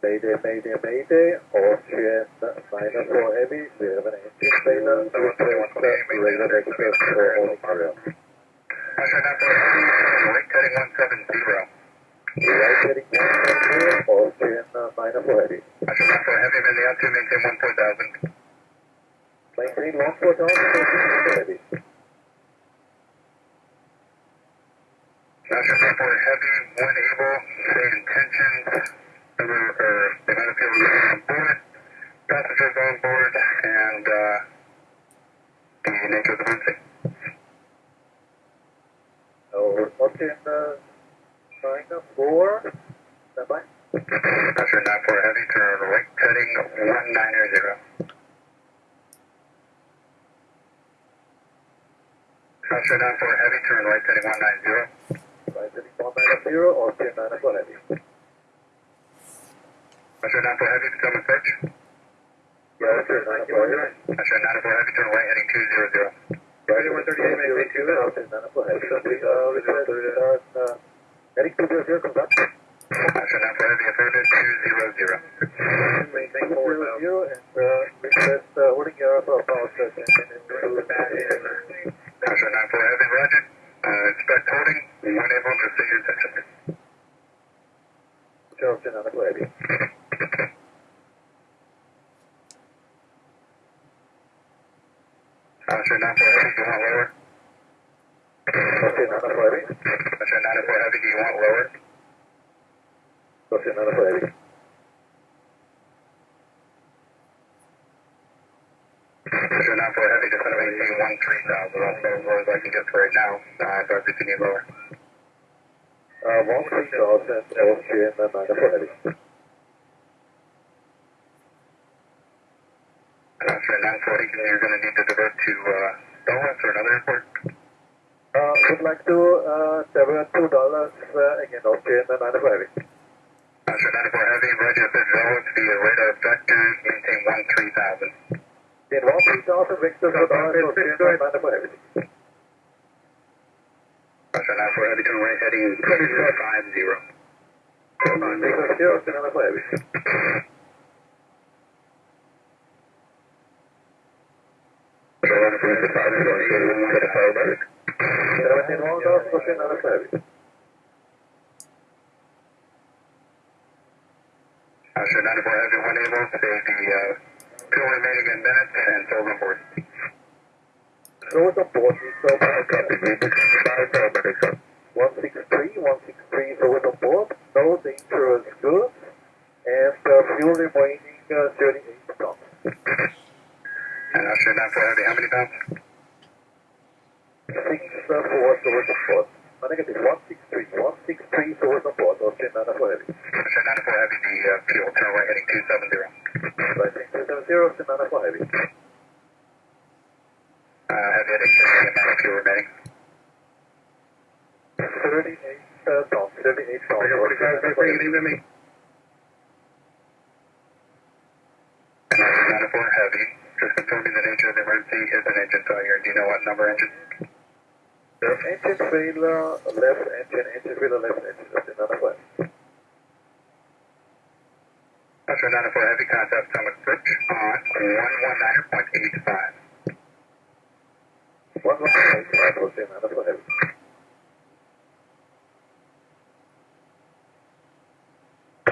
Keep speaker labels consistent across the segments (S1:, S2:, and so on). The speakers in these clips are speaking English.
S1: Mayday, Mayday, Mayday, Austrian minor for heavy, we have an engine failure, request radar access for all material.
S2: Usher 940 Heavy, right cutting 170.
S1: Right heading 170, Austrian minor for heavy.
S2: Usher 940 Heavy, mainly out to maintain 14,000.
S1: Maintain 14,000 heavy.
S2: Usher 940 Heavy, when able, say intentions, number, or of on board, passengers on board, and uh, the nature of the.
S1: Oh, standby.
S2: Usher 940 Heavy, turn right 190. Usher 940 Heavy, turn right cutting 190.
S1: Right heading 190, Austrian minor for heavy.
S2: Usher 940 Heavy, become approach.
S1: Yeah, Austrian minor for heavy.
S2: Usher 940 Heavy, turn right heading 200.
S1: Right, 138, maybe two, Austrian minor for heavy. Uh, request, uh, heading 200, come back.
S2: Usher 940 Heavy, affirmative 200.
S1: Maintain 4 zero, and uh, request uh, holding your for power station into the back end.
S2: Usher 940 Heavy, roger. Uh, expect holding, when able, proceed your attention.
S1: Charleston on the heavy.
S2: Usher 940 Heavy, do you want lower?
S1: On the heavy.
S2: Usher 940 Heavy, do you want lower?
S1: Charleston on the heavy.
S2: Usher 940 Heavy, just gonna maintain 13,000. That's about as low as I can get for right now. Uh, so if you need lower.
S1: Uh, one three thousand Austrian and nine for heavy.
S2: Usher 940, you're gonna need to divert to, uh, Dulles or another airport.
S1: Uh, would like to uh, divert two Dulles uh, again okay, and nine for heavy.
S2: Usher 940 Heavy, roger, if it's Dulles via radar vector, maintain 13,000.
S1: Then one three thousand Victor for Dulles Austrian and nine for heavy.
S2: Usher 940 Heavy, turn right heading 250.
S1: Victor zero for heavy. Seventeen one Dulles Austrian nine for heavy.
S2: Usher 94 Heavy, when able, save the uh, two remaining in minutes and on board.
S1: Those on board is so One six three, one six three those on board. No dangerous goods, and uh, fuel remaining uh, thirty eight tons.
S2: And Usher 94 Heavy, how many pounds?
S1: Six uh, four those on board. Uh, negative one six three, one six three those on board. Nine for heavy.
S2: Usher 94 Heavy, the uh, fuel, turn right heading 270.
S1: Right heading 270, Sonata 4 Heavy.
S2: Uh, heavy heading 270, amount of fuel remaining.
S1: 38 uh, Tom, 38 Tom. 45 Tom, take it even
S2: me. Sonata 4 Heavy, just confirming the nature of the emergency is an engine failure. Do you know what number engine?
S1: The engine failure, left engine, engine failure, left engine, Sonata 4.
S2: Delta 94 Heavy Contact Summit Switch on 119.85.
S1: 119.85 Heavy.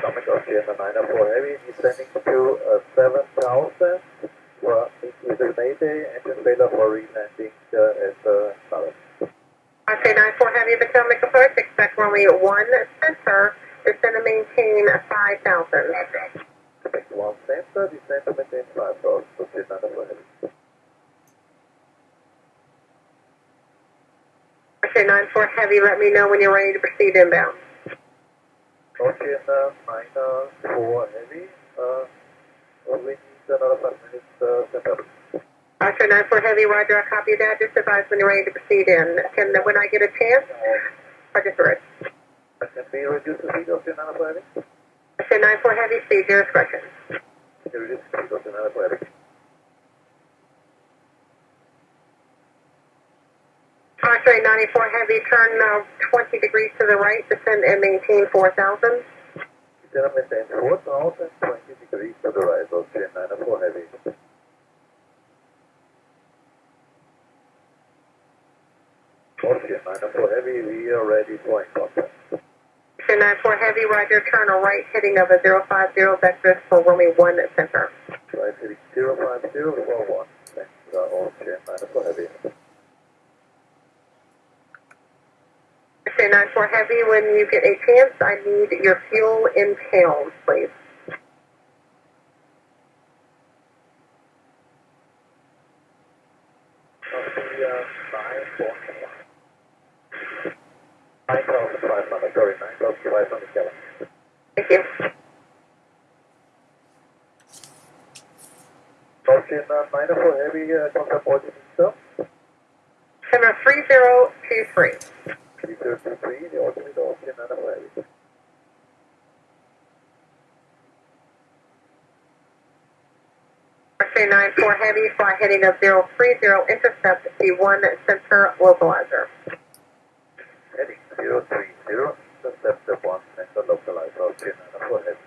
S1: Summit Oceana 94 Heavy descending to uh, 7,000 for it's Mayday engine failure for re-landing uh, at the uh,
S3: Oceana 94 Heavy Potomac approach, expect only one center.
S1: One center, descend to maintain five thousand, Austrian nine for heavy.
S3: Oscar 94 Heavy, let me know when you're ready to proceed inbound.
S1: Uh, nine for heavy, uh, we need another five minutes, uh, center.
S3: Oscar 94 Heavy, roger, I copy that, just advise when you're ready to proceed in. Can, when I get a chance, it.
S1: Can we reduce the speed of your nine for heavy?
S3: Delta 94 Heavy, state your discretion.
S1: Delta 94 Heavy.
S3: Crossway 94 Heavy, turn now 20 degrees to the right, descend and maintain 4,000.
S1: Descend and maintain 4,000, 20 degrees to the right, Austrian 94 Heavy. Austrian 94 Heavy, we are ready for
S3: encounter. 994 Heavy, Roger, turn a right heading of a 050 vector for Wilmy 1 at center.
S1: Right heading 050, well 1. Next to our old chair, 994 Heavy.
S3: Say 94 Heavy, when you get a chance, I need your fuel in pounds, please.
S1: Probably, uh, five, four, hundred, sorry, nine thousand five hundred Kelvin.
S3: Thank you.
S1: Ocean uh, nine four heavy, contact origin itself.
S3: Center 3023.
S1: Three zero two three, the origin is Ocean nine four heavy.
S3: Ocean 94 Heavy, fly heading of 030, intercept the 1 center localizer.
S1: Zero three zero, intercept the one center localized Ocean nine four heavy.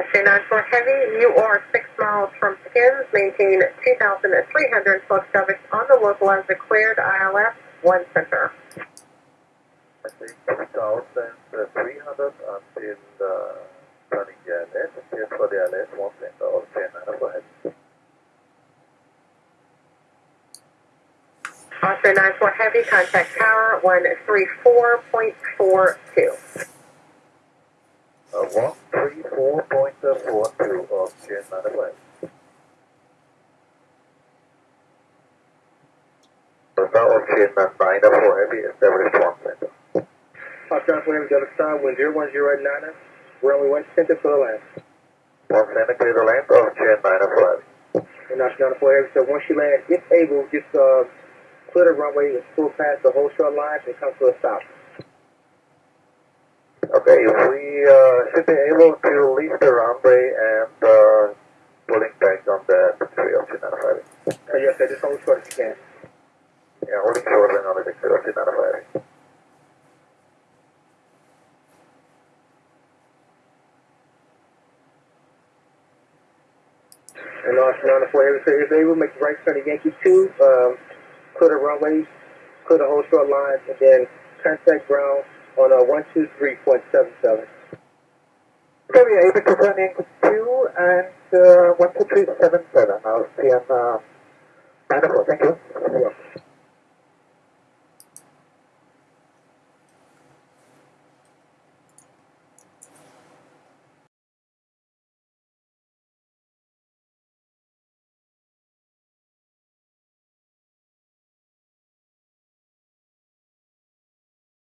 S3: Ocean 94 Heavy, you are 6 miles from Skins, maintain 2,312 service on the localizer cleared ILS 1 center.
S1: I think two thousand three hundred until uh, turning the island, just for the island, one center Ocean nine four heavy.
S3: Ocean 94 Heavy, contact tower 134.42.
S1: Uh, one three four point uh, four two Ocean nine four heavy. So now Ocean nine four heavy established one center.
S4: Foxtrot William Delta Star, wind 01089, runway 1 center for the land.
S1: One center clear the land Ocean nine four heavy.
S4: And National 94 Air, so once you land, if able, just uh, clear the runway and pull past the whole short line and come to a stop.
S1: Okay, we uh, should be able to leave the runway and uh, pulling back on the three Ocean nine four heavy.
S4: Uh, yes, sir, just hold short as you can.
S1: Yeah, holding short and on the three four heavy.
S4: And National 94 Air, so if able, to make the right turn to Yankee 2, um, clear the runways, clear the whole short lines, and then contact ground on uh, 123.77.
S1: Okay, we are able to turn in two and uh, one two three seven seven. I'll see you on uh. Thank you.